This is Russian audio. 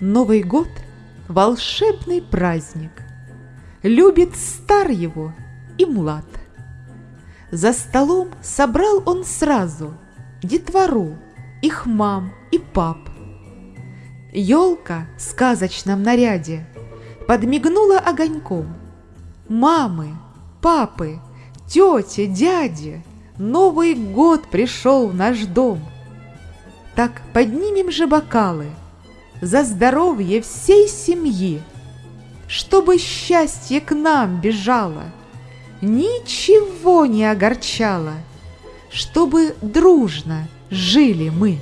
Новый год – волшебный праздник. Любит стар его и млад. За столом собрал он сразу детвору, их мам и пап. Елка в сказочном наряде подмигнула огоньком. Мамы, папы, тети, дяди, Новый год пришел в наш дом. Так поднимем же бокалы за здоровье всей семьи, Чтобы счастье к нам бежало, ничего не огорчало, Чтобы дружно жили мы.